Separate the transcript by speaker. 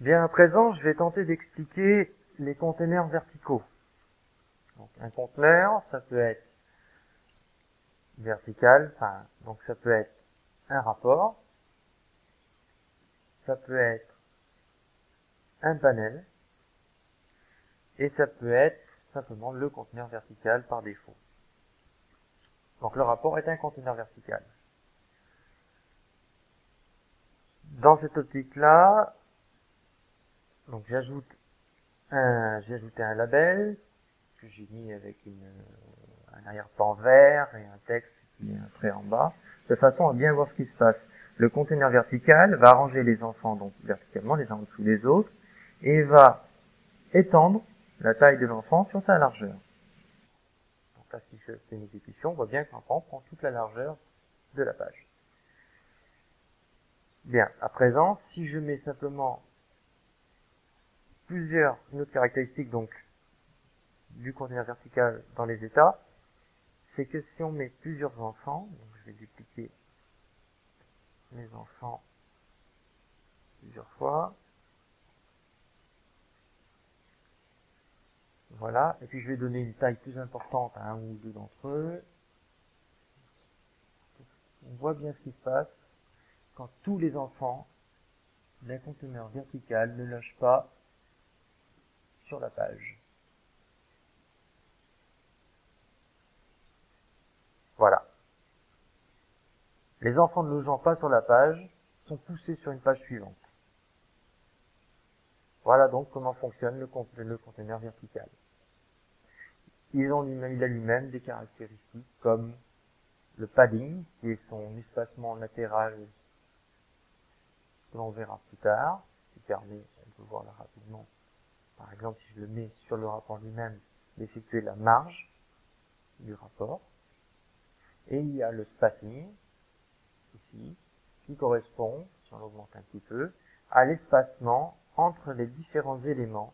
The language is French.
Speaker 1: Bien, à présent, je vais tenter d'expliquer les conteneurs verticaux. Donc, un conteneur, ça peut être vertical, enfin, donc ça peut être un rapport, ça peut être un panel, et ça peut être simplement le conteneur vertical par défaut. Donc le rapport est un conteneur vertical. Dans cette optique-là, donc j'ajoute un, j'ai ajouté un label que j'ai mis avec une, un arrière-plan vert et un texte est un trait en bas, de façon à bien voir ce qui se passe. Le conteneur vertical va arranger les enfants donc verticalement les uns en dessous des autres et va étendre la taille de l'enfant sur sa largeur. Donc là, si je fais une exécution, on voit bien que l'enfant prend toute la largeur de la page. Bien, à présent, si je mets simplement plusieurs, une autre caractéristique donc du conteneur vertical dans les états, c'est que si on met plusieurs enfants, je vais dupliquer mes enfants plusieurs fois, voilà, et puis je vais donner une taille plus importante à un ou deux d'entre eux, on voit bien ce qui se passe quand tous les enfants d'un conteneur vertical ne logent pas la page. Voilà. Les enfants ne logeant pas sur la page sont poussés sur une page suivante. Voilà donc comment fonctionne le, conteneur vertical. il a lui-même des caractéristiques comme le padding, qui est son espacement latéral que l'on verra plus tard, qui permet, on peut voir rapidement, par exemple, si je le mets sur le rapport lui-même, d'effectuer la marge du rapport. Et il y a le spacing, ici, qui correspond, si on l'augmente un petit peu, à l'espacement entre les différents éléments